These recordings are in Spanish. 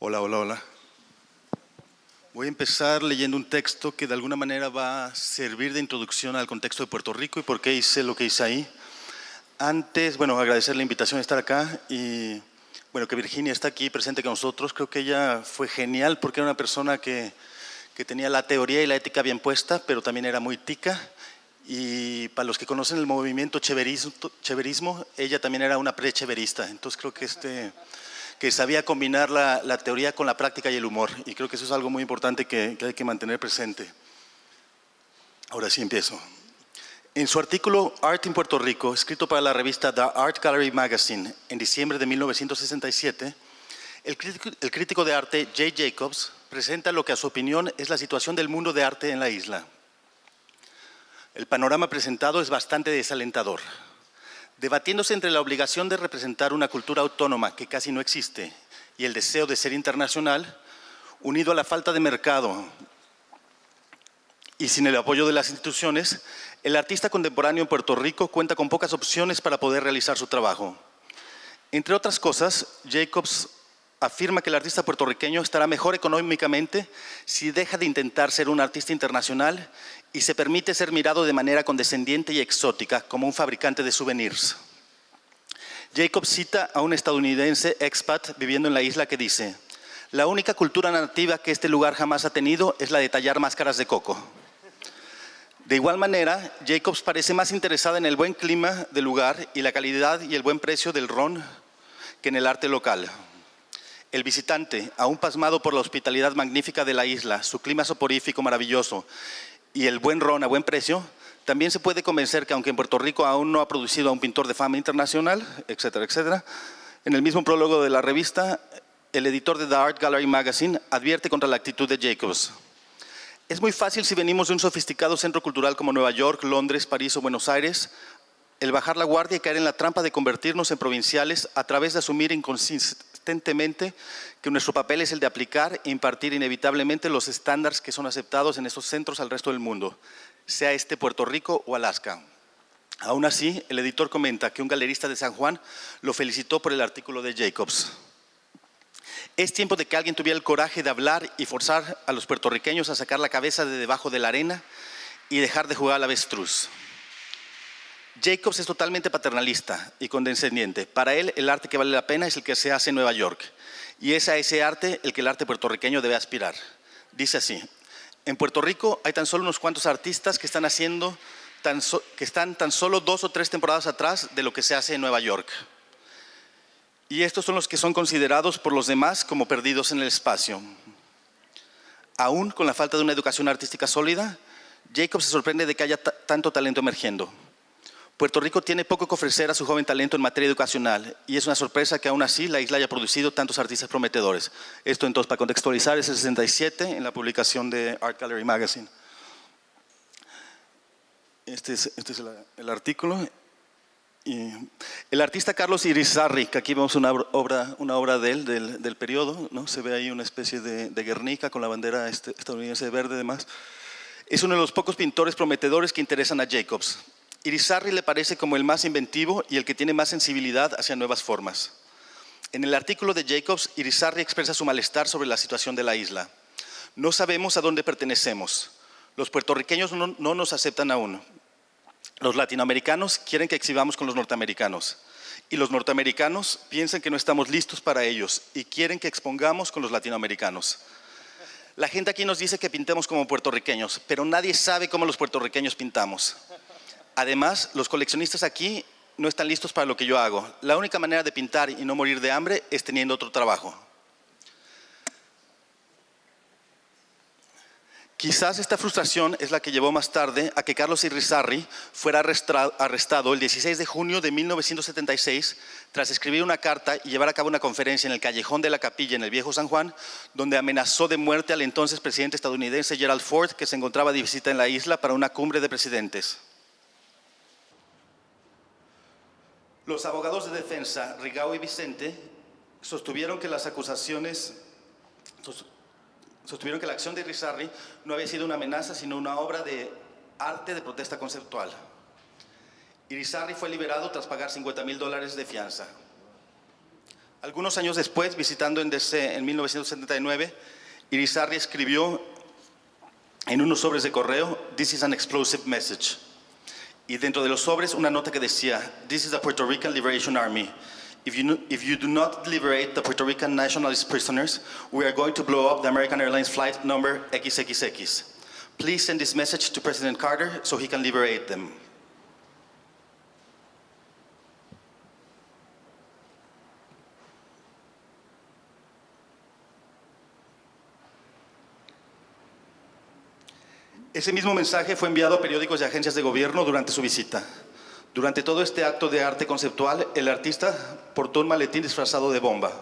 Hola, hola, hola. Voy a empezar leyendo un texto que de alguna manera va a servir de introducción al contexto de Puerto Rico y por qué hice lo que hice ahí. Antes, bueno, agradecer la invitación de estar acá y, bueno, que Virginia está aquí presente con nosotros. Creo que ella fue genial porque era una persona que, que tenía la teoría y la ética bien puesta, pero también era muy tica. Y para los que conocen el movimiento cheverismo, cheverismo ella también era una pre-cheverista. Entonces creo que este que sabía combinar la, la, teoría con la práctica y el humor. Y creo que eso es algo muy importante que, que hay que mantener presente. Ahora sí empiezo. En su artículo Art in Puerto Rico, escrito para la revista The Art Gallery Magazine en diciembre de 1967, el crítico, el crítico de arte Jay Jacobs presenta lo que a su opinión es la situación del mundo de arte en la isla. El panorama presentado es bastante desalentador debatiéndose entre la obligación de representar una cultura autónoma que casi no existe y el deseo de ser internacional, unido a la falta de mercado y sin el apoyo de las instituciones, el artista contemporáneo en Puerto Rico cuenta con pocas opciones para poder realizar su trabajo. Entre otras cosas, Jacobs afirma que el artista puertorriqueño estará mejor económicamente si deja de intentar ser un artista internacional y se permite ser mirado de manera condescendiente y exótica como un fabricante de souvenirs. Jacob cita a un estadounidense expat viviendo en la isla que dice la única cultura nativa que este lugar jamás ha tenido es la de tallar máscaras de coco. De igual manera, Jacobs parece más interesada en el buen clima del lugar y la calidad y el buen precio del ron que en el arte local. El visitante, aún pasmado por la hospitalidad magnífica de la isla, su clima soporífico maravilloso y el buen ron a buen precio, también se puede convencer que aunque en Puerto Rico aún no ha producido a un pintor de fama internacional, etcétera, etcétera, en el mismo prólogo de la revista, el editor de The Art Gallery Magazine advierte contra la actitud de Jacobs. Es muy fácil si venimos de un sofisticado centro cultural como Nueva York, Londres, París o Buenos Aires, el bajar la guardia y caer en la trampa de convertirnos en provinciales a través de asumir que nuestro papel es el de aplicar e impartir inevitablemente los estándares que son aceptados en estos centros al resto del mundo, sea este Puerto Rico o Alaska. Aún así, el editor comenta que un galerista de San Juan lo felicitó por el artículo de Jacobs. Es tiempo de que alguien tuviera el coraje de hablar y forzar a los puertorriqueños a sacar la cabeza de debajo de la arena y dejar de jugar al avestruz. Jacobs es totalmente paternalista y condescendiente. Para él, el arte que vale la pena es el que se hace en Nueva York. Y es a ese arte el que el arte puertorriqueño debe aspirar. Dice así, en Puerto Rico hay tan solo unos cuantos artistas que están haciendo, tan que están tan solo dos o tres temporadas atrás de lo que se hace en Nueva York. Y estos son los que son considerados por los demás como perdidos en el espacio. Aún con la falta de una educación artística sólida, Jacobs se sorprende de que haya tanto talento emergiendo. Puerto Rico tiene poco que ofrecer a su joven talento en materia educacional y es una sorpresa que aún así la isla haya producido tantos artistas prometedores. Esto entonces para contextualizar es el 67 en la publicación de Art Gallery Magazine. Este es, este es el, artículo. El artista Carlos Irizarry, que aquí vemos una obra, de él, del, del periodo, ¿no? se ve ahí una especie de, de Guernica con la bandera este, estadounidense verde además. Es uno de los pocos pintores prometedores que interesan a Jacobs. Irizarry le parece como el más inventivo y el que tiene más sensibilidad hacia nuevas formas. En el artículo de Jacobs, Irizarry expresa su malestar sobre la situación de la isla. No sabemos a dónde pertenecemos. Los puertorriqueños no, no nos aceptan aún. Los latinoamericanos quieren que exhibamos con los norteamericanos. Y los norteamericanos piensan que no estamos listos para ellos y quieren que expongamos con los latinoamericanos. La gente aquí nos dice que pintemos como puertorriqueños, pero nadie sabe cómo los puertorriqueños pintamos. Además, los coleccionistas aquí no están listos para lo que yo hago. La única manera de pintar y no morir de hambre es teniendo otro trabajo. Quizás esta frustración es la que llevó más tarde a que Carlos Irizarry fuera arrestado el 16 de junio de 1976 tras escribir una carta y llevar a cabo una conferencia en el callejón de la capilla en el viejo San Juan, donde amenazó de muerte al entonces presidente estadounidense Gerald Ford, que se encontraba de visita en la isla para una cumbre de presidentes. Los abogados de defensa, Rigao y Vicente, sostuvieron que las acusaciones, sostuvieron que la acción de Rizarri no había sido una amenaza, sino una obra de arte de protesta conceptual. Irizarry fue liberado tras pagar 50 mil dólares de fianza. Algunos años después, visitando en DC en 1979, Irizarry escribió en unos sobres de correo, This is an explosive message. Y dentro de los sobres una nota que decía, This is the Puerto Rican Liberation Army. If you, if you do not liberate the Puerto Rican nationalist prisoners, we are going to blow up the American Airlines flight number XXX. Please send this message to President Carter so he can liberate them. Ese mismo mensaje fue enviado a periódicos y agencias de gobierno durante su visita. Durante todo este acto de arte conceptual, el artista portó un maletín disfrazado de bomba.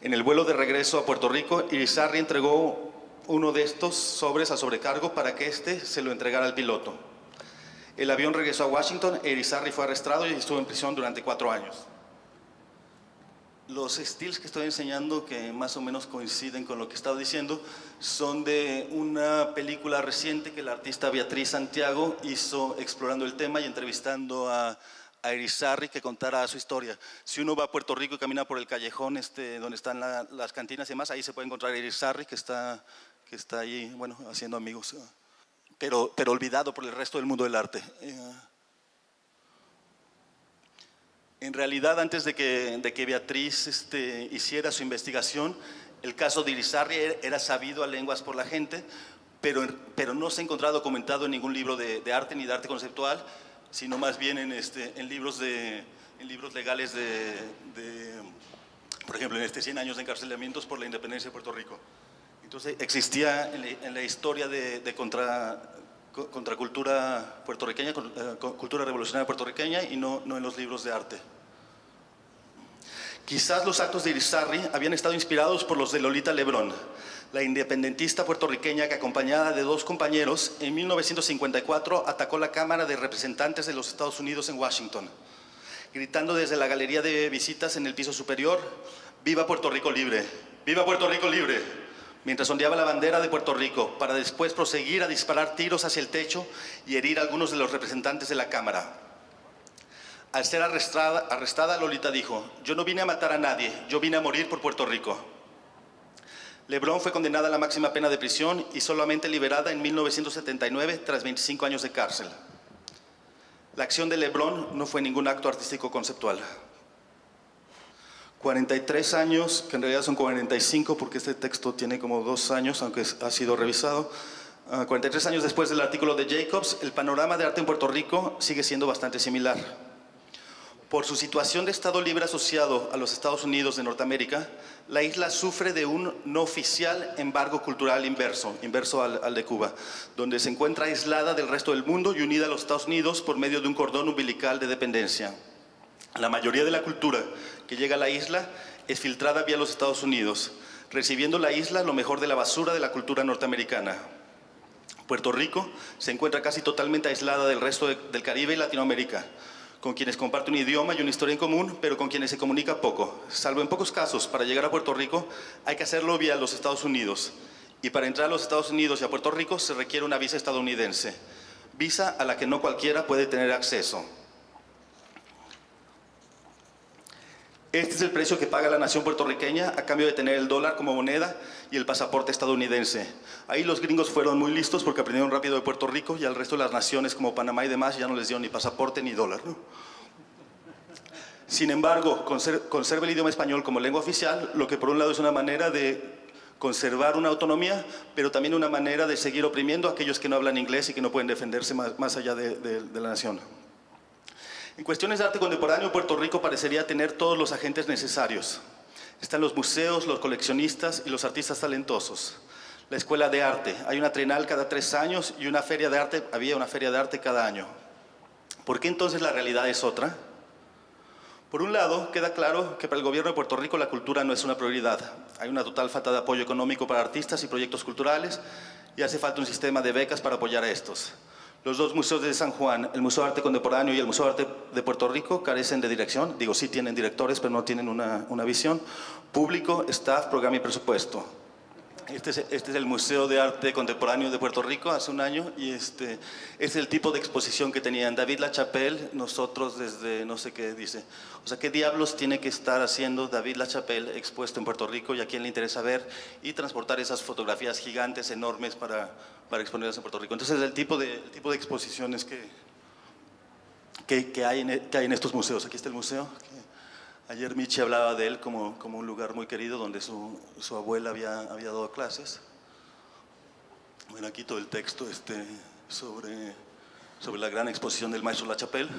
En el vuelo de regreso a Puerto Rico, Irizarry entregó uno de estos sobres a sobrecargo para que éste se lo entregara al piloto. El avión regresó a Washington e Irizarry fue arrestado y estuvo en prisión durante cuatro años. Los estilos que estoy enseñando, que más o menos coinciden con lo que estaba diciendo, son de una película reciente que la artista Beatriz Santiago hizo explorando el tema y entrevistando a, a Irizarry que contara su historia. Si uno va a Puerto Rico y camina por el callejón este, donde están las cantinas y demás, ahí se puede encontrar a Irizarry que está, que está ahí, bueno, haciendo amigos, pero, pero olvidado por el resto del mundo del arte. En realidad, antes de que, de Beatriz este, hiciera su investigación, el caso de Irizarry era sabido a lenguas por la gente, pero, no se ha encontrado documentado en ningún libro de, arte ni de arte conceptual, sino más bien en, este, libros, de, legales de, por ejemplo, en este 100 años de encarcelamientos por la independencia de Puerto Rico. Entonces, existía en la, historia de, contra, contracultura puertorriqueña, eh, cultura revolucionaria puertorriqueña y no, no en los libros de arte. Quizás los actos de Irizarry habían estado inspirados por los de Lolita Lebrón, la independentista puertorriqueña que acompañada de dos compañeros en 1954 atacó la Cámara de Representantes de los Estados Unidos en Washington, gritando desde la galería de visitas en el piso superior, ¡Viva Puerto Rico libre! ¡Viva Puerto Rico libre! Mientras ondeaba la bandera de Puerto Rico, para después proseguir a disparar tiros hacia el techo y herir a algunos de los representantes de la Cámara. Al ser arrestada, Lolita dijo, yo no vine a matar a nadie, yo vine a morir por Puerto Rico. Lebrón fue condenada a la máxima pena de prisión y solamente liberada en 1979 tras 25 años de cárcel. La acción de Lebrón no fue ningún acto artístico conceptual. 43 años, que en realidad son 45 porque este texto tiene como dos años, aunque ha sido revisado. 43 ah, años después del artículo de Jacobs, el panorama de arte en Puerto Rico sigue siendo bastante similar. Por su situación de Estado libre asociado a los Estados Unidos de Norteamérica, la isla sufre de un no oficial embargo cultural inverso, inverso al, de Cuba, donde se encuentra aislada del resto del mundo y unida a los Estados Unidos por medio de un cordón umbilical de dependencia. La mayoría de la cultura que llega a la isla es filtrada vía los Estados Unidos, recibiendo la isla lo mejor de la basura de la cultura norteamericana. Puerto Rico se encuentra casi totalmente aislada del resto del Caribe y Latinoamérica, con quienes comparte un idioma y una historia en común, pero con quienes se comunica poco. Salvo en pocos casos, para llegar a Puerto Rico hay que hacerlo vía los Estados Unidos. Y para entrar a los Estados Unidos y a Puerto Rico se requiere una visa estadounidense, visa a la que no cualquiera puede tener acceso. Este es el precio que paga la nación puertorriqueña a cambio de tener el dólar como moneda y el pasaporte estadounidense. Ahí los gringos fueron muy listos porque aprendieron rápido de Puerto Rico y al resto de las naciones como Panamá y demás ya no les dio ni pasaporte ni dólar. Sin embargo, conserva el idioma español como lengua oficial, lo que por un lado es una manera de conservar una autonomía, pero también una manera de seguir oprimiendo a aquellos que no hablan inglés y que no pueden defenderse más, allá de la nación. En cuestiones de arte contemporáneo, Puerto Rico parecería tener todos los agentes necesarios. Están los museos, los coleccionistas y los artistas talentosos. La escuela de arte, hay una trinal cada tres años y una feria de arte, había una feria de arte cada año. ¿Por qué entonces la realidad es otra? Por un lado, queda claro que para el gobierno de Puerto Rico la cultura no es una prioridad. Hay una total falta de apoyo económico para artistas y proyectos culturales y hace falta un sistema de becas para apoyar a estos. Los dos museos de San Juan, el Museo de Arte Contemporáneo y el Museo de Arte de Puerto Rico, carecen de dirección. Digo, sí tienen directores, pero no tienen una, visión. Público, staff, programa y presupuesto. Este es, este es, el Museo de Arte Contemporáneo de Puerto Rico hace un año y este es el tipo de exposición que tenían David Lachapelle, nosotros desde no sé qué dice. O sea, ¿qué diablos tiene que estar haciendo David Lachapelle expuesto en Puerto Rico y a quién le interesa ver y transportar esas fotografías gigantes, enormes para, para exponerlas en Puerto Rico? Entonces es el tipo de, el tipo de exposiciones que, que, que, hay en, que hay en estos museos. Aquí está el museo. Ayer Michi hablaba de él como, como un lugar muy querido donde su, su, abuela había, había dado clases. Bueno, aquí todo el texto este, sobre, sobre la gran exposición del maestro La Chapelle.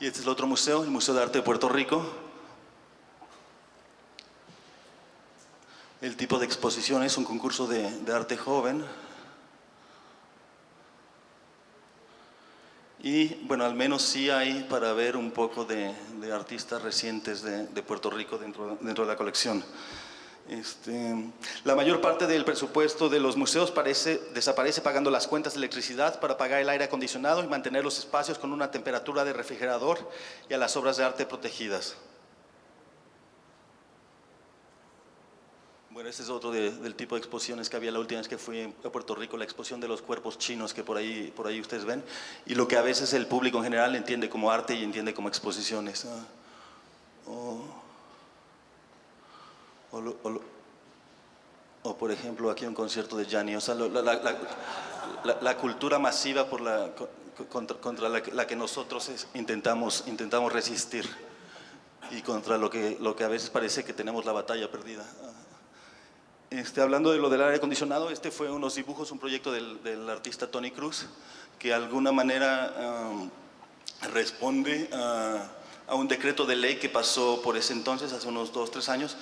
Y este es el otro museo, el Museo de Arte de Puerto Rico. El tipo de exposición es un concurso de, de arte joven, Y bueno, al menos sí hay para ver un poco de, de artistas recientes de, Puerto Rico dentro, dentro de la colección. Este, la mayor parte del presupuesto de los museos parece, desaparece pagando las cuentas de electricidad para pagar el aire acondicionado y mantener los espacios con una temperatura de refrigerador y a las obras de arte protegidas. Bueno, este es otro de, del tipo de exposiciones que había la última vez que fui a Puerto Rico, la exposición de los cuerpos chinos que por ahí, por ahí ustedes ven, y lo que a veces el público en general entiende como arte y entiende como exposiciones. ¿no? O, o, o, o, por ejemplo, aquí un concierto de Gianni, o sea, la, la, la, la cultura masiva por la, contra, contra la, que nosotros intentamos, intentamos resistir y contra lo que, lo que a veces parece que tenemos la batalla perdida. Este, hablando de lo del aire acondicionado, este fue unos dibujos, un proyecto del, del artista Tony Cruz, que de alguna manera um, responde a, a, un decreto de ley que pasó por ese entonces, hace unos dos, tres años,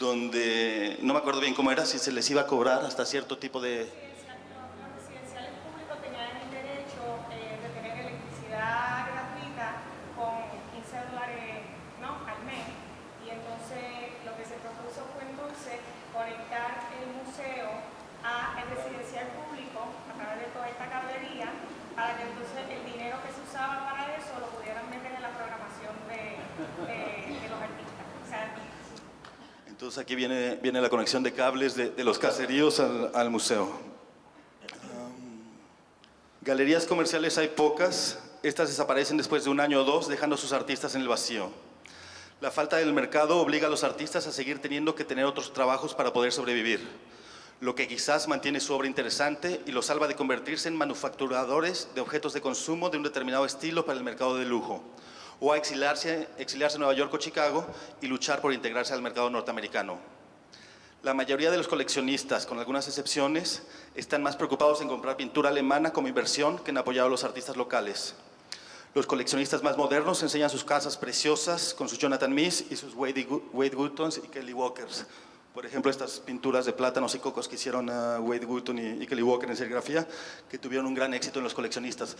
donde, no me acuerdo bien cómo era, si se les iba a cobrar hasta cierto tipo de, Entonces aquí viene, viene la conexión de cables de, los caseríos al, museo. Um, galerías comerciales hay pocas, estas desaparecen después de un año o dos dejando a sus artistas en el vacío. La falta del mercado obliga a los artistas a seguir teniendo que tener otros trabajos para poder sobrevivir, lo que quizás mantiene su obra interesante y los salva de convertirse en manufacturadores de objetos de consumo de un determinado estilo para el mercado de lujo o a exiliarse, exiliarse a Nueva York o Chicago y luchar por integrarse al mercado norteamericano. La mayoría de los coleccionistas, con algunas excepciones, están más preocupados en comprar pintura alemana como inversión que en apoyar a los artistas locales. Los coleccionistas más modernos enseñan sus casas preciosas con sus Jonathan Mies y sus Wade, Wade y Kelly Walkers. Por ejemplo, estas pinturas de plátanos y cocos que hicieron uh, Wade Wootton y, y Kelly Walker en serigrafía, que tuvieron un gran éxito en los coleccionistas.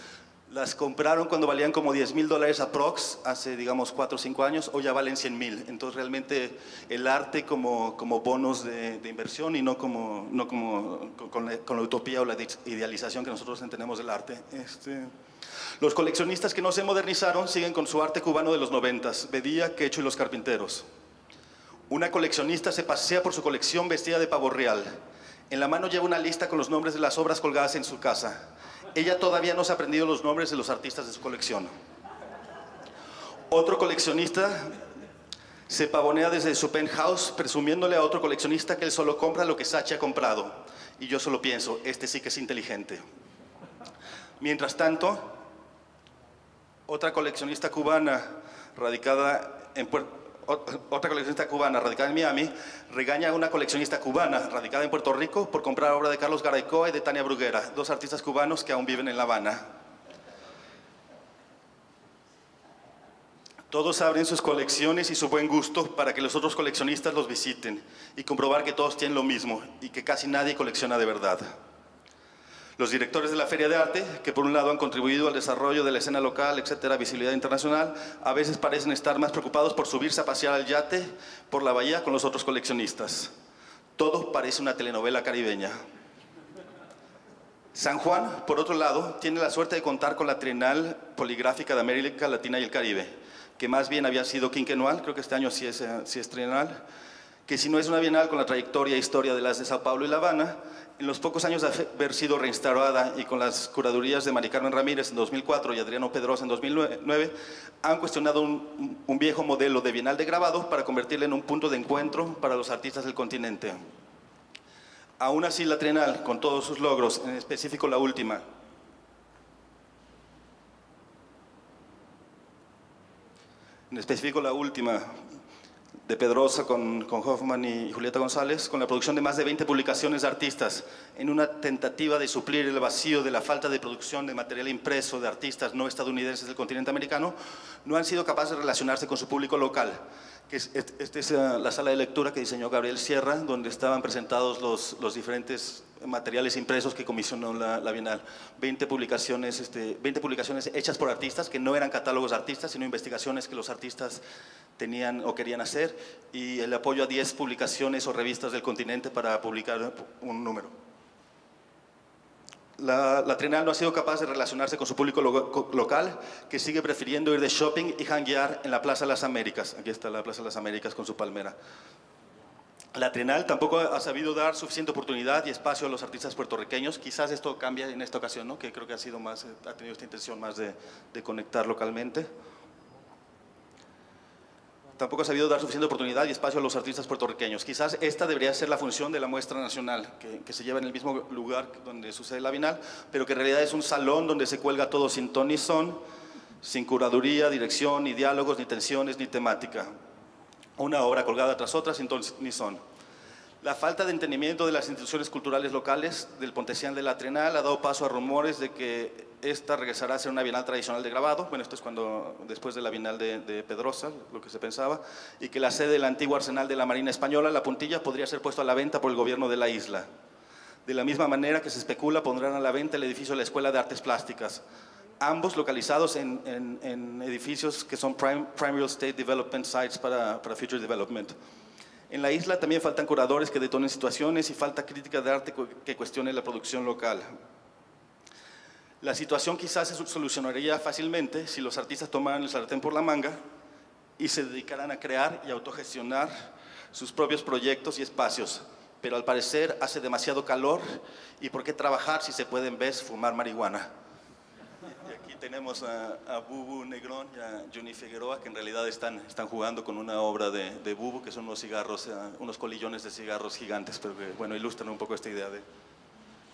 Las compraron cuando valían como 10 mil dólares aprox, hace digamos 4 o 5 años, o ya valen 100 mil. Entonces realmente el arte como, como bonos de, inversión y no como, no como con, la, utopía o la idealización que nosotros entendemos del arte. Este, los coleccionistas que no se modernizaron siguen con su arte cubano de los 90, Bedía, Quecho y los Carpinteros. Una coleccionista se pasea por su colección vestida de pavo real. En la mano lleva una lista con los nombres de las obras colgadas en su casa ella todavía no se ha aprendido los nombres de los artistas de su colección. Otro coleccionista se pavonea desde su penthouse presumiéndole a otro coleccionista que él solo compra lo que Sachi ha comprado. Y yo solo pienso, este sí que es inteligente. Mientras tanto, otra coleccionista cubana radicada en Puerto otra coleccionista cubana radicada en Miami regaña a una coleccionista cubana radicada en Puerto Rico por comprar obra de Carlos Garaycoa y de Tania Bruguera, dos artistas cubanos que aún viven en La Habana. Todos abren sus colecciones y su buen gusto para que los otros coleccionistas los visiten y comprobar que todos tienen lo mismo y que casi nadie colecciona de verdad. Los directores de la Feria de Arte, que por un lado han contribuido al desarrollo de la escena local, etcétera, visibilidad internacional, a veces parecen estar más preocupados por subirse a pasear al yate por la bahía con los otros coleccionistas. Todo parece una telenovela caribeña. San Juan, por otro lado, tiene la suerte de contar con la Trienal Poligráfica de América Latina y el Caribe, que más bien había sido quinquenal, creo que este año sí es, sí es trienal, que si no es una bienal con la trayectoria e historia de las de Sao Paulo y La Habana, en los pocos años de haber sido reinstalada y con las curadurías de Mari Carmen Ramírez en 2004 y Adriano Pedrosa en 2009, han cuestionado un, un viejo modelo de bienal de grabado para convertirlo en un punto de encuentro para los artistas del continente. Aún así, la Trienal, con todos sus logros, en específico la última, en específico la última, de Pedrosa con, Hoffman y Julieta González, con la producción de más de 20 publicaciones de artistas, en una tentativa de suplir el vacío de la falta de producción de material impreso de artistas no estadounidenses del continente americano, no han sido capaces de relacionarse con su público local. Esta es eh, la sala de lectura que diseñó Gabriel Sierra, donde estaban presentados los diferentes materiales impresos que comisionó la, Bienal. 20 publicaciones, este, 20 publicaciones hechas por artistas, que no eran catálogos de artistas, sino investigaciones que los artistas tenían o querían hacer, y el apoyo a 10 publicaciones o revistas del continente para publicar un número. La, la no ha sido capaz de relacionarse con su público lo, local, que sigue prefiriendo ir de shopping y hanguear en la Plaza de las Américas. Aquí está la Plaza de las Américas con su palmera. La Trienal tampoco ha sabido dar suficiente oportunidad y espacio a los artistas puertorriqueños. Quizás esto cambia en esta ocasión, ¿no? que creo que ha, sido más, ha tenido esta intención más de, conectar localmente. Tampoco ha sabido dar suficiente oportunidad y espacio a los artistas puertorriqueños. Quizás esta debería ser la función de la muestra nacional, que, se lleva en el mismo lugar donde sucede la Bienal, pero que en realidad es un salón donde se cuelga todo sin ton son, sin curaduría, dirección, ni diálogos, ni tensiones, ni temática una obra colgada tras otra sin ni son. La falta de entendimiento de las instituciones culturales locales del Pontesian de la Trenal ha dado paso a rumores de que esta regresará a ser una bienal tradicional de grabado, bueno, esto es cuando, después de la bienal de, de, Pedrosa, lo que se pensaba, y que la sede del antiguo arsenal de la Marina Española, La Puntilla, podría ser puesto a la venta por el gobierno de la isla. De la misma manera que se especula, pondrán a la venta el edificio de la Escuela de Artes Plásticas, ambos localizados en, en, en, edificios que son prime, prime real estate development sites para, para, future development. En la isla también faltan curadores que detonen situaciones y falta crítica de arte que cuestione la producción local. La situación quizás se solucionaría fácilmente si los artistas tomaran el sartén por la manga y se dedicaran a crear y autogestionar sus propios proyectos y espacios. Pero al parecer hace demasiado calor y ¿por qué trabajar si se puede en vez fumar marihuana? Tenemos a, a, Bubu Negrón y a Johnny Figueroa, que en realidad están, están jugando con una obra de, de Bubu, que son unos cigarros, uh, unos colillones de cigarros gigantes, pero que, bueno, ilustran un poco esta idea de...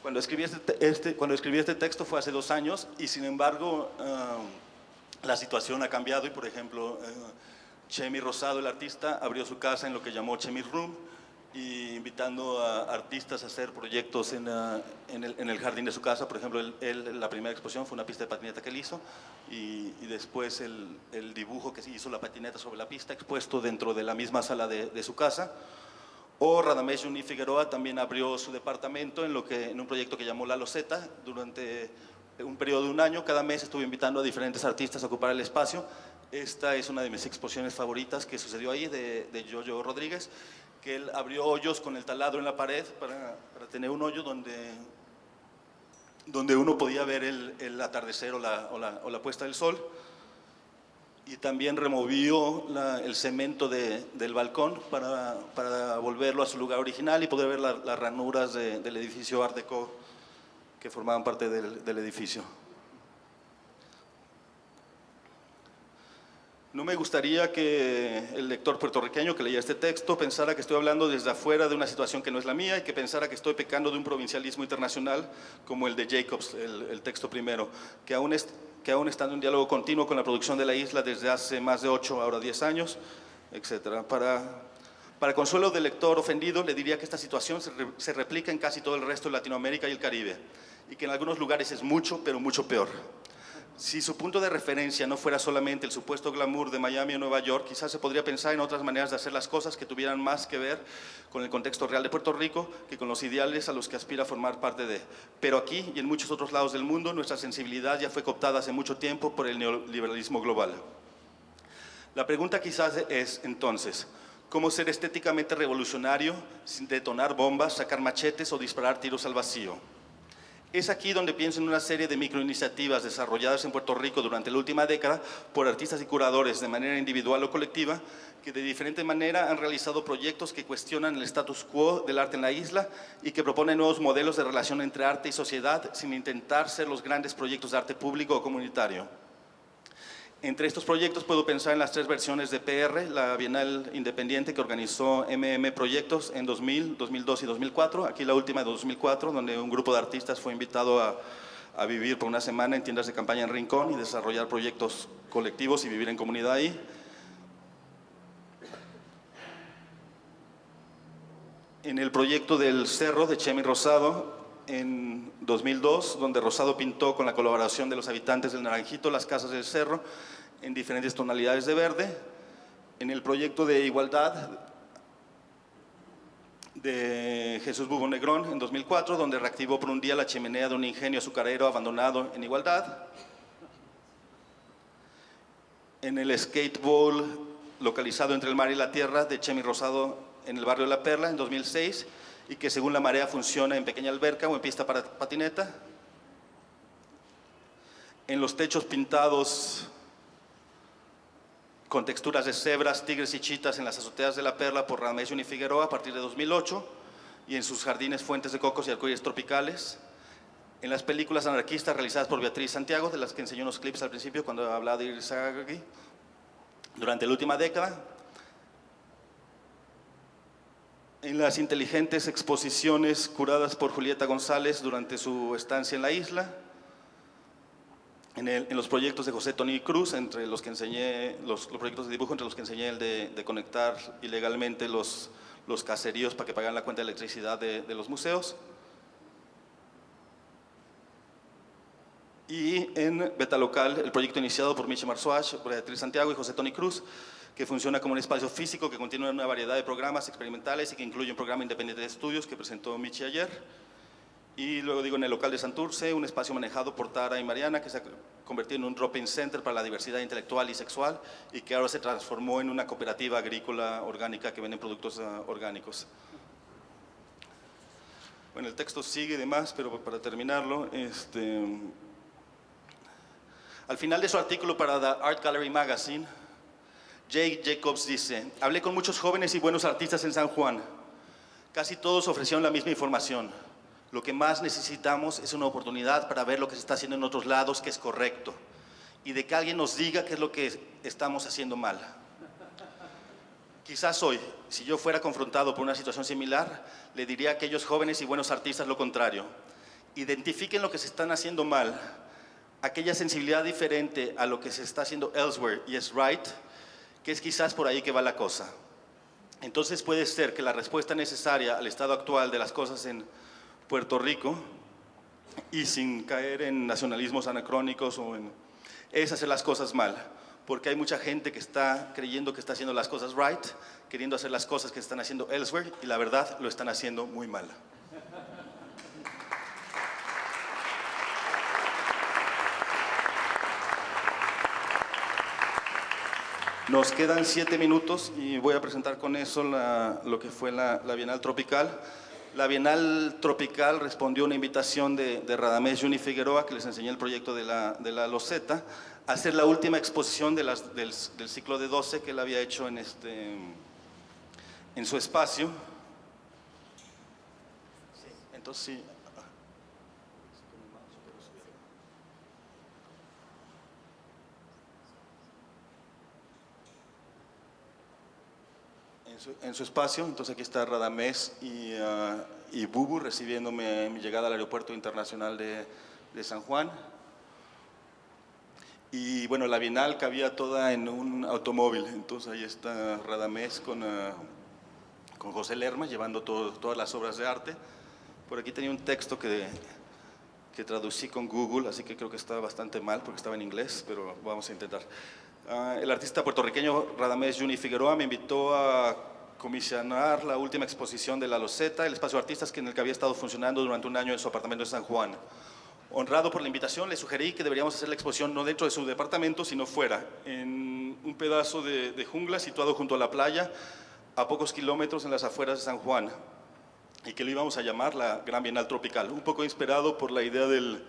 Cuando escribí este, este, cuando escribí este texto fue hace dos años y, sin embargo, uh, la situación ha cambiado y, por ejemplo, uh, Chemi Rosado, el artista, abrió su casa en lo que llamó Chemi Room, y invitando a artistas a hacer proyectos en, uh, en, el, en, el, jardín de su casa. Por ejemplo, él, él, la primera exposición fue una pista de patineta que él hizo y, y después el, el, dibujo que hizo la patineta sobre la pista expuesto dentro de la misma sala de, de su casa. O Radamesh Uni Figueroa también abrió su departamento en, lo que, en un proyecto que llamó La Loseta durante un periodo de un año. Cada mes estuve invitando a diferentes artistas a ocupar el espacio. Esta es una de mis exposiciones favoritas que sucedió ahí de, de Jojo Rodríguez que él abrió hoyos con el taladro en la pared para, para tener un hoyo donde, donde uno podía ver el, el atardecer o la, o, la, o la, puesta del sol. Y también removió la, el cemento de, del balcón para, para, volverlo a su lugar original y poder ver la, las ranuras de, del edificio Art Deco que formaban parte del, del edificio. No me gustaría que el lector puertorriqueño que leía este texto pensara que estoy hablando desde afuera de una situación que no es la mía y que pensara que estoy pecando de un provincialismo internacional como el de Jacobs, el, texto primero, que aún, es, está en un diálogo continuo con la producción de la isla desde hace más de 8, ahora 10 años, etc. Para, consuelo del lector ofendido, le diría que esta situación se replica en casi todo el resto de Latinoamérica y el Caribe, y que en algunos lugares es mucho, pero mucho peor. Si su punto de referencia no fuera solamente el supuesto glamour de Miami o Nueva York, quizás se podría pensar en otras maneras de hacer las cosas que tuvieran más que ver con el contexto real de Puerto Rico que con los ideales a los que aspira a formar parte de. Pero aquí y en muchos otros lados del mundo, nuestra sensibilidad ya fue cooptada hace mucho tiempo por el neoliberalismo global. La pregunta quizás es entonces, ¿cómo ser estéticamente revolucionario sin detonar bombas, sacar machetes o disparar tiros al vacío? Es aquí donde pienso en una serie de microiniciativas desarrolladas en Puerto Rico durante la última década por artistas y curadores de manera individual o colectiva que de diferente manera han realizado proyectos que cuestionan el status quo del arte en la isla y que proponen nuevos modelos de relación entre arte y sociedad sin intentar ser los grandes proyectos de arte público o comunitario. Entre estos proyectos puedo pensar en las tres versiones de PR, la Bienal Independiente que organizó MM Proyectos en 2000, 2002 y 2004, aquí la última de 2004, donde un grupo de artistas fue invitado a, vivir por una semana en tiendas de campaña en Rincón y desarrollar proyectos colectivos y vivir en comunidad ahí. En el proyecto del Cerro de Chemi Rosado, en 2002, donde Rosado pintó con la colaboración de los habitantes del Naranjito las casas del cerro en diferentes tonalidades de verde. En el proyecto de igualdad de Jesús Bubo Negrón en 2004, donde reactivó por un día la chimenea de un ingenio azucarero abandonado en igualdad. En el skateball localizado entre el mar y la tierra de Chemi Rosado en el barrio de La Perla en 2006, y que según la marea funciona en pequeña alberca o en pista para patineta. En los techos pintados con texturas de cebras, tigres y chitas en las azoteas de la Perla por Ramés y Figueroa a partir de 2008 y en sus jardines fuentes de cocos y arcoíris tropicales. En las películas anarquistas realizadas por Beatriz Santiago, de las que enseñó unos clips al principio cuando hablaba de Irizarry, durante la última década, en las inteligentes exposiciones curadas por Julieta González durante su estancia en la isla, en, los proyectos de José Tony Cruz, entre los que enseñé, los, proyectos de dibujo, entre los que enseñé el de, conectar ilegalmente los, los caseríos para que pagaran la cuenta de electricidad de, los museos. Y en Beta Local, el proyecto iniciado por Michi Marzuach, Beatriz Santiago y José Tony Cruz, que funciona como un espacio físico que contiene una variedad de programas experimentales y que incluye un programa independiente de estudios que presentó Michi ayer. Y luego digo en el local de Santurce, un espacio manejado por Tara y Mariana que se ha convertido en un drop-in center para la diversidad intelectual y sexual y que ahora se transformó en una cooperativa agrícola orgánica que vende productos uh, orgánicos. Bueno, el texto sigue y demás, pero para terminarlo, este, al final de su artículo para The Art Gallery Magazine, Jake Jacobs dice, hablé con muchos jóvenes y buenos artistas en San Juan. Casi todos ofrecieron la misma información. Lo que más necesitamos es una oportunidad para ver lo que se está haciendo en otros lados que es correcto y de que alguien nos diga qué es lo que estamos haciendo mal. Quizás hoy, si yo fuera confrontado por una situación similar, le diría a aquellos jóvenes y buenos artistas lo contrario. Identifiquen lo que se están haciendo mal, aquella sensibilidad diferente a lo que se está haciendo elsewhere y es right, que es quizás por ahí que va la cosa. Entonces puede ser que la respuesta necesaria al estado actual de las cosas en Puerto Rico, y sin caer en nacionalismos anacrónicos, o en, es hacer las cosas mal, porque hay mucha gente que está creyendo que está haciendo las cosas right, queriendo hacer las cosas que están haciendo elsewhere, y la verdad lo están haciendo muy mal. Nos quedan siete minutos y voy a presentar con eso lo que fue la, Bienal Tropical. La Bienal Tropical respondió a una invitación de, de Radamés Juni Figueroa, que les enseñé el proyecto de la, de Loseta, a hacer la última exposición del, ciclo de 12 que él había hecho en, este, en su espacio. Entonces, sí, en su espacio. Entonces aquí está Radamés y, uh, y Bubu recibiéndome mi llegada al aeropuerto internacional de, de, San Juan. Y bueno, la Bienal cabía toda en un automóvil. Entonces ahí está Radamés con, uh, con José Lerma llevando todas las obras de arte. Por aquí tenía un texto que, que traducí con Google, así que creo que está bastante mal porque estaba en inglés, pero vamos a intentar. Uh, el artista puertorriqueño Radamés Juni Figueroa me invitó a comisionar la última exposición de La Loseta, el espacio de artistas en el que había estado funcionando durante un año en su apartamento de San Juan. Honrado por la invitación, le sugerí que deberíamos hacer la exposición no dentro de su departamento, sino fuera, en un pedazo de, jungla situado junto a la playa, a pocos kilómetros en las afueras de San Juan. y que lo íbamos a llamar la Gran Bienal Tropical, un poco inspirado por la idea del,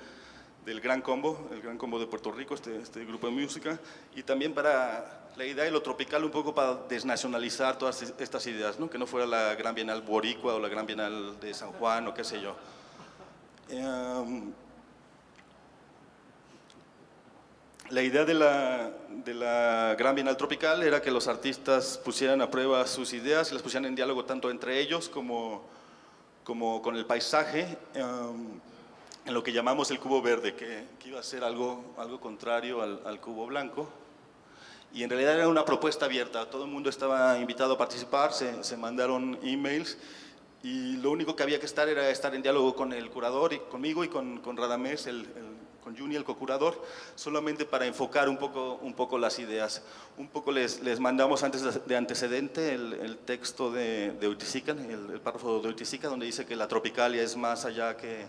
del Gran Combo, el Gran Combo de Puerto Rico, este, este, grupo de música, y también para la idea de lo tropical, un poco para desnacionalizar todas estas ideas, ¿no? que no fuera la Gran Bienal Boricua o la Gran Bienal de San Juan o qué sé yo. Em, la idea de la, de la, Gran Bienal Tropical era que los artistas pusieran a prueba sus ideas y las pusieran en diálogo tanto entre ellos como, como con el paisaje. Em, en lo que llamamos el cubo verde, que, iba a ser algo, algo contrario al, cubo blanco. Y en realidad era una propuesta abierta, todo el mundo estaba invitado a participar, se, se mandaron emails y lo único que había que estar era estar en diálogo con el curador, y conmigo y con, con Radamés, el, con Juni, el co-curador, solamente para enfocar un poco, un poco las ideas. Un poco les, les mandamos antes de antecedente el, el texto de, de el, el, párrafo de Uiticica, donde dice que la tropicalia es más allá que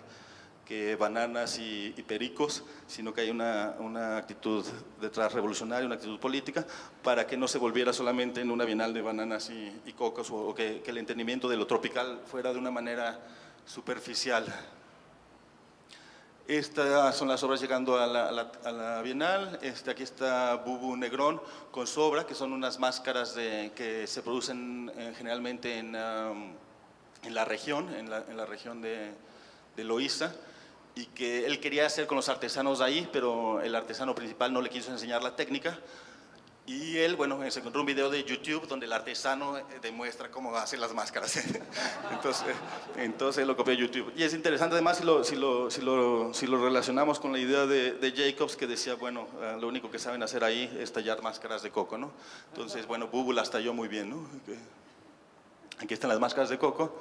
que bananas y, pericos, sino que hay una, una, actitud detrás revolucionaria, una actitud política, para que no se volviera solamente en una bienal de bananas y, cocos, o, que, el entendimiento de lo tropical fuera de una manera superficial. Estas son las obras llegando a la, a la, Bienal. Este, aquí está Bubu Negrón con Sobra, que son unas máscaras de, que se producen eh, generalmente en, en, la región, en la, en la región de, de Loíza y que él quería hacer con los artesanos ahí, pero el artesano principal no le quiso enseñar la técnica. Y él, bueno, se encontró un video de YouTube donde el artesano eh, demuestra cómo hacer las máscaras. entonces, entonces lo copió YouTube. Y es interesante además si lo, si lo, si lo, si lo relacionamos con la idea de, de, Jacobs que decía, bueno, eh, lo único que saben hacer ahí es tallar máscaras de coco, ¿no? Entonces, bueno, Bubu las talló muy bien, ¿no? Aquí están las máscaras de coco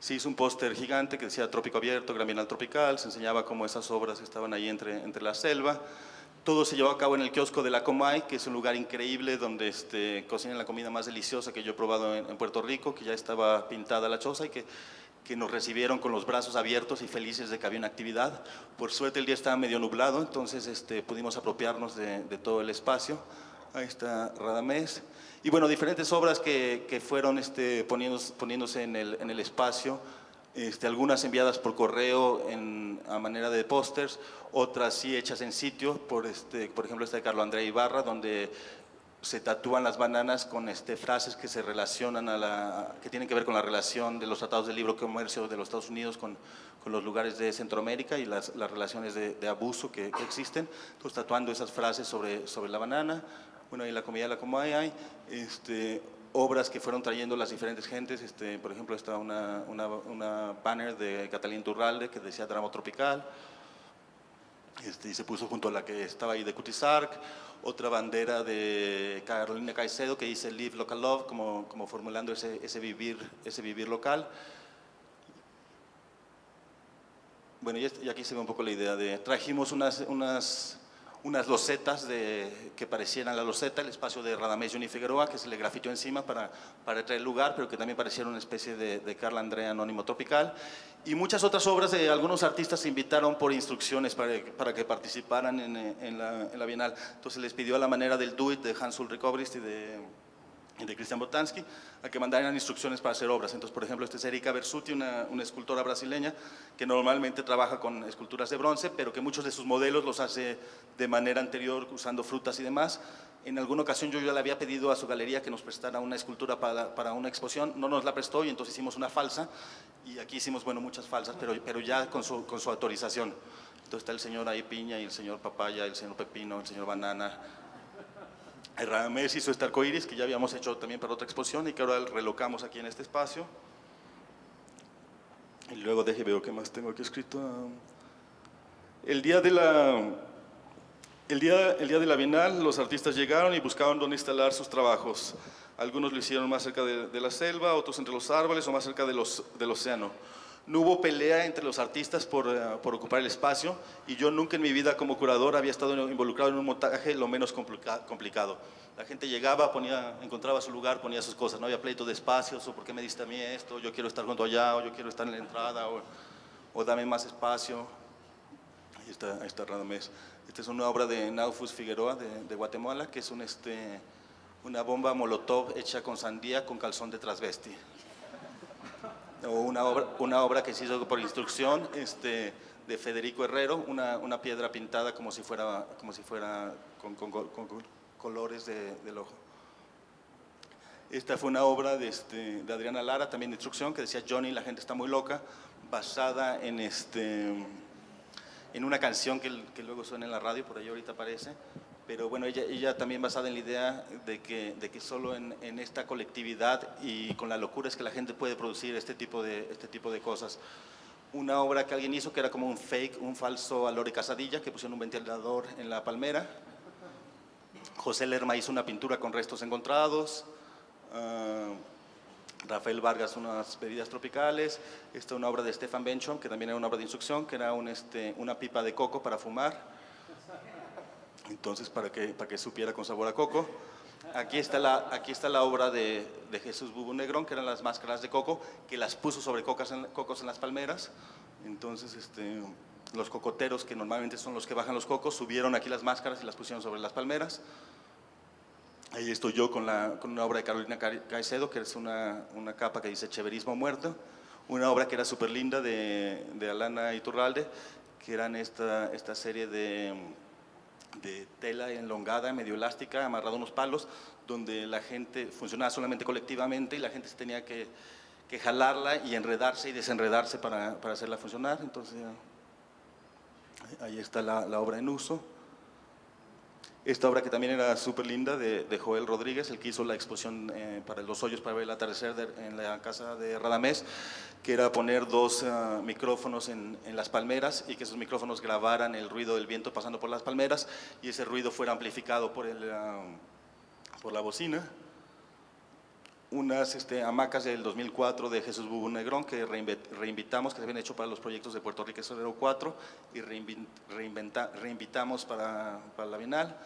se hizo un póster gigante que decía Trópico Abierto, Gran Bienal Tropical, se enseñaba cómo esas obras estaban ahí entre, entre la selva. Todo se llevó a cabo en el kiosco de la Comay, que es un lugar increíble donde este, cocinan la comida más deliciosa que yo he probado en, Puerto Rico, que ya estaba pintada la choza y que, que nos recibieron con los brazos abiertos y felices de que había una actividad. Por suerte el día estaba medio nublado, entonces este, pudimos apropiarnos de, de todo el espacio. Ahí está Radamés. Y bueno, diferentes obras que, que fueron este, poniéndose, poniéndose en, el, en el espacio, este, algunas enviadas por correo en, a manera de pósters, otras sí hechas en sitio, por, este, por ejemplo esta de Carlos André Ibarra, donde se tatúan las bananas con este, frases que se relacionan a la, que tienen que ver con la relación de los tratados de libre comercio de los Estados Unidos con, con los lugares de Centroamérica y las, las relaciones de, de abuso que, que, existen, entonces tatuando esas frases sobre, sobre la banana, bueno, en la comida la Comay hay este, obras que fueron trayendo las diferentes gentes, este, por ejemplo, está una, una, una banner de Catalín Turralde que decía Drama Tropical, este, y se puso junto a la que estaba ahí de Cutizarc, otra bandera de Carolina Caicedo que dice Live Local Love, como, como formulando ese, ese, vivir, ese vivir local. Bueno, y aquí se ve un poco la idea de, trajimos unas, unas unas losetas de, que parecieran la loseta, el espacio de Radamés Johnny Figueroa, que se le grafitó encima para, para traer lugar, pero que también pareciera una especie de, de Carla Andrea Anónimo Tropical. Y muchas otras obras de algunos artistas se invitaron por instrucciones para, para que participaran en, en, la, en, la, Bienal. Entonces les pidió a la manera del Do It de Hans Ulrich Obrist y de de Cristian Botansky, a que mandaran instrucciones para hacer obras. Entonces, por ejemplo, esta es Erika Bersuti, una, una, escultora brasileña que normalmente trabaja con esculturas de bronce, pero que muchos de sus modelos los hace de manera anterior, usando frutas y demás. En alguna ocasión yo ya le había pedido a su galería que nos prestara una escultura para, para una exposición, no nos la prestó y entonces hicimos una falsa, y aquí hicimos, bueno, muchas falsas, pero, pero ya con su, con su autorización. Entonces está el señor ahí piña, y el señor papaya, el señor pepino, el señor banana, Ramés hizo este arcoíris que ya habíamos hecho también para otra exposición y que ahora relocamos aquí en este espacio. Y luego deje, veo qué más tengo aquí escrito. El día de la, el día, el día de la Bienal, los artistas llegaron y buscaban dónde instalar sus trabajos. Algunos lo hicieron más cerca de, de la selva, otros entre los árboles o más cerca de los, del océano. No hubo pelea entre los artistas por, uh, por, ocupar el espacio y yo nunca en mi vida como curador había estado involucrado en un montaje lo menos complica complicado. La gente llegaba, ponía, encontraba su lugar, ponía sus cosas, no había pleito de espacios o por qué me diste a mí esto, yo quiero estar junto allá o yo quiero estar en la entrada o, dame más espacio. Ahí está, ahí está Radamés. Esta es una obra de Naufus Figueroa de, Guatemala que es este, una bomba molotov hecha con sandía con calzón de transvesti o una obra, una obra que se hizo por instrucción este, de Federico Herrero, una, una piedra pintada como si fuera, como si fuera con, colores de, del ojo. Esta fue una obra de, este, de Adriana Lara, también de instrucción, que decía Johnny, la gente está muy loca, basada en, este, en una canción que, que luego suena en la radio, por ahí ahorita aparece, pero bueno, ella, ella también basada en la idea de que, de que solo en, en, esta colectividad y con la locura es que la gente puede producir este tipo de, este tipo de cosas. Una obra que alguien hizo que era como un fake, un falso a Lore Casadilla, que pusieron un ventilador en la palmera. José Lerma hizo una pintura con restos encontrados. Uh, Rafael Vargas unas bebidas tropicales, esta una obra de Stefan Benchon, que también era una obra de instrucción, que era un, este, una pipa de coco para fumar, entonces para que, para que supiera con sabor a coco. Aquí está la, aquí está la obra de, Jesús Bubu Negrón, que eran las máscaras de coco, que las puso sobre cocas en, cocos en las palmeras, entonces este, los cocoteros, que normalmente son los que bajan los cocos, subieron aquí las máscaras y las pusieron sobre las palmeras. Ahí estoy yo con, la, con una obra de Carolina Caicedo, que es una, una capa que dice Cheverismo muerto, una obra que era súper linda de, de, Alana Iturralde, que eran esta, esta serie de, de tela enlongada, medio elástica, amarrada a unos palos, donde la gente funcionaba solamente colectivamente y la gente tenía que, que jalarla y enredarse y desenredarse para, para hacerla funcionar. Entonces, ahí está la, la obra en uso. Esta obra que también era súper linda de, Joel Rodríguez, el que hizo la exposición eh, para los hoyos para ver el atardecer de, en la casa de Radamés, que era poner dos uh, micrófonos en, las palmeras y que esos micrófonos grabaran el ruido del viento pasando por las palmeras y ese ruido fuera amplificado por, el, uh, por la bocina. Unas este, hamacas del 2004 de Jesús Bubu Negrón que reinvitamos, que se habían hecho para los proyectos de Puerto Rico 04 y reinventa, reinvitamos para, para la Bienal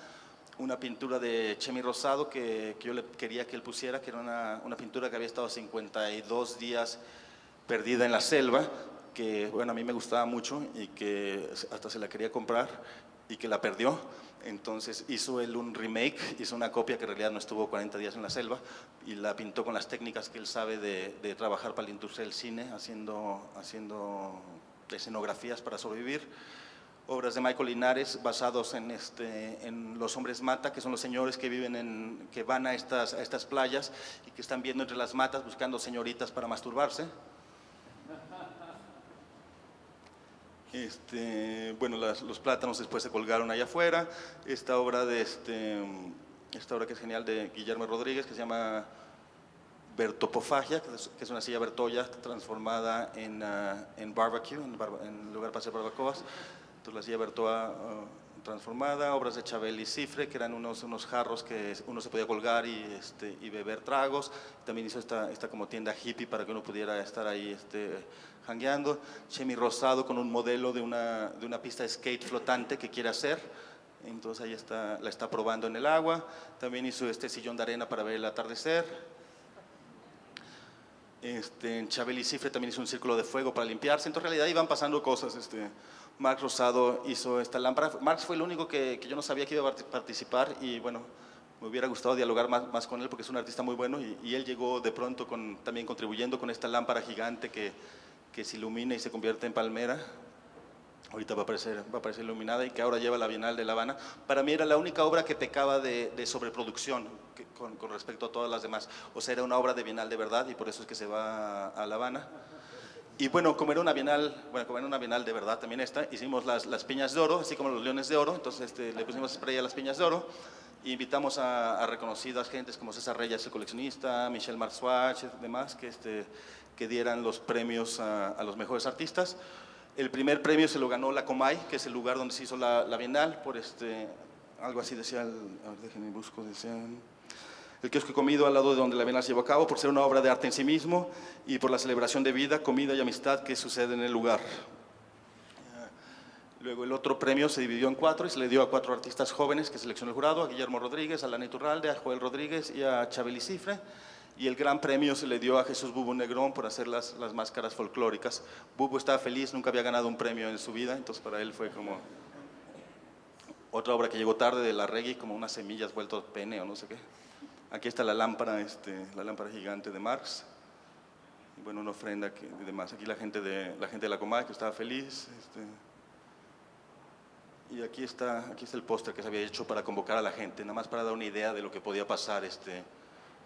una pintura de Chemi Rosado que, que, yo le quería que él pusiera, que era una, una, pintura que había estado 52 días perdida en la selva, que bueno, a mí me gustaba mucho y que hasta se la quería comprar y que la perdió. Entonces hizo él un remake, hizo una copia que en realidad no estuvo 40 días en la selva y la pintó con las técnicas que él sabe de, trabajar para la industria del cine, haciendo, haciendo escenografías para sobrevivir obras de Michael Linares basados en, este, los hombres mata, que son los señores que viven en, que van a estas playas y que están viendo entre las matas buscando señoritas para masturbarse. Este, bueno, las, los plátanos después se colgaron allá afuera. Esta obra de este, esta obra que es genial de Guillermo Rodríguez, que se llama Bertopofagia, que es, una silla Bertoya transformada en, uh, en barbecue, en, bar, en, lugar para hacer barbacoas. Entonces la silla Bertoa uh, transformada, obras de Chabel y Cifre, que eran unos, unos jarros que uno se podía colgar y, este, y beber tragos. También hizo esta, esta como tienda hippie para que uno pudiera estar ahí este, jangueando. Chemi Rosado con un modelo de una, de una pista de skate flotante que quiere hacer. Entonces ahí está, la está probando en el agua. También hizo este sillón de arena para ver el atardecer. Este, Chabel Cifre también hizo un círculo de fuego para limpiarse. Entonces en realidad iban pasando cosas. Este, Marx Rosado hizo esta lámpara. Marx fue el único que, que, yo no sabía que iba a participar y bueno, me hubiera gustado dialogar más, más con él porque es un artista muy bueno y, y él llegó de pronto con, también contribuyendo con esta lámpara gigante que, que se ilumina y se convierte en palmera. Ahorita va a, aparecer, va a aparecer iluminada y que ahora lleva la Bienal de La Habana. Para mí era la única obra que pecaba de, de sobreproducción que, con, con, respecto a todas las demás. O sea, era una obra de Bienal de verdad y por eso es que se va a, La Habana. Y bueno, como era una bienal, bueno, como era una bienal de verdad también esta, hicimos las, las piñas de oro, así como los leones de oro, entonces este, le pusimos spray a las piñas de oro, e invitamos a, a, reconocidas gentes como César Reyes, el coleccionista, Michel Marsuach, demás, que, este, que dieran los premios a, a, los mejores artistas. El primer premio se lo ganó la Comay, que es el lugar donde se hizo la, la bienal, por este, algo así decía, el, a ver, déjenme busco, decían el kiosco comido al lado de donde la Bienal se llevó a cabo, por ser una obra de arte en sí mismo y por la celebración de vida, comida y amistad que sucede en el lugar. Luego el otro premio se dividió en cuatro y se le dio a cuatro artistas jóvenes que seleccionó el jurado, a Guillermo Rodríguez, a Lana Iturralde, a Joel Rodríguez y a Chabeli Cifre. Y el gran premio se le dio a Jesús Bubu Negrón por hacer las, las máscaras folclóricas. Bubu estaba feliz, nunca había ganado un premio en su vida, entonces para él fue como otra obra que llegó tarde de la reggae, como unas semillas vuelto pene o no sé qué. Aquí está la lámpara, este, la lámpara gigante de Marx. bueno, una ofrenda y demás. Aquí la gente de la, gente de la Comay que estaba feliz. Este, y aquí está, aquí está el póster que se había hecho para convocar a la gente, nada más para dar una idea de lo que podía pasar este,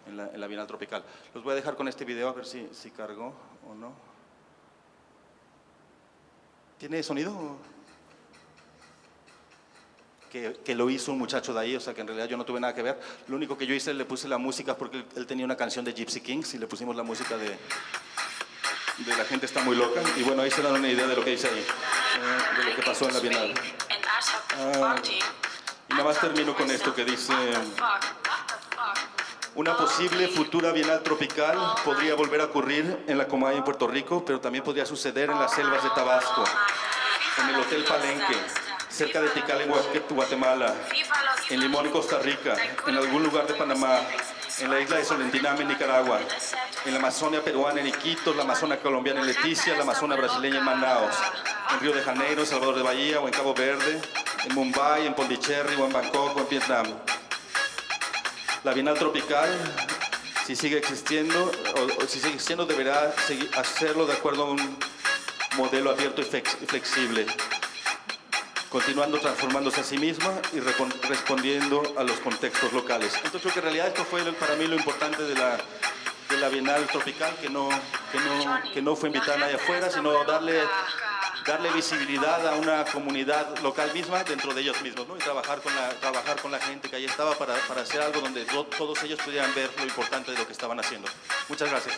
en, la, en la Bienal Tropical. Los voy a dejar con este video a ver si, si cargó o no. ¿Tiene sonido? Que, que, lo hizo un muchacho de ahí, o sea que en realidad yo no tuve nada que ver. Lo único que yo hice, le puse la música porque él, tenía una canción de Gypsy Kings y le pusimos la música de, de La gente está muy loca. Y bueno, ahí se dan una idea de lo que dice ahí, eh, de lo que pasó en la Bienal. Ah, y nada más termino con esto que dice... Una posible futura Bienal Tropical podría volver a ocurrir en la Comay en Puerto Rico, pero también podría suceder en las selvas de Tabasco, en el Hotel Palenque, cerca de Tikal en Guatemala, en Limón en Costa Rica, en algún lugar de Panamá, en la isla de Solentiname en Nicaragua, en la Amazonia peruana en Iquitos, la Amazonia colombiana en Leticia, la Amazonia brasileña en Manaus, en Río de Janeiro, en Salvador de Bahía o en Cabo Verde, en Mumbai, en Pondicherry o en Bangkok o en Vietnam. La Bienal Tropical, si sigue existiendo, o, si sigue existiendo, deberá hacerlo de acuerdo a un modelo abierto y flexible, continuando transformándose a sí misma y respondiendo a los contextos locales. Entonces creo que en realidad esto fue para mí lo importante de la, de la Bienal Tropical, que no, que no, que no fue invitar a nadie afuera, sino darle darle visibilidad a una comunidad local misma dentro de ellos mismos. Y trabajar con la, gente que ahí estaba para hacer algo donde todos ellos pudieran ver lo importante de lo que estaban haciendo. Muchas gracias.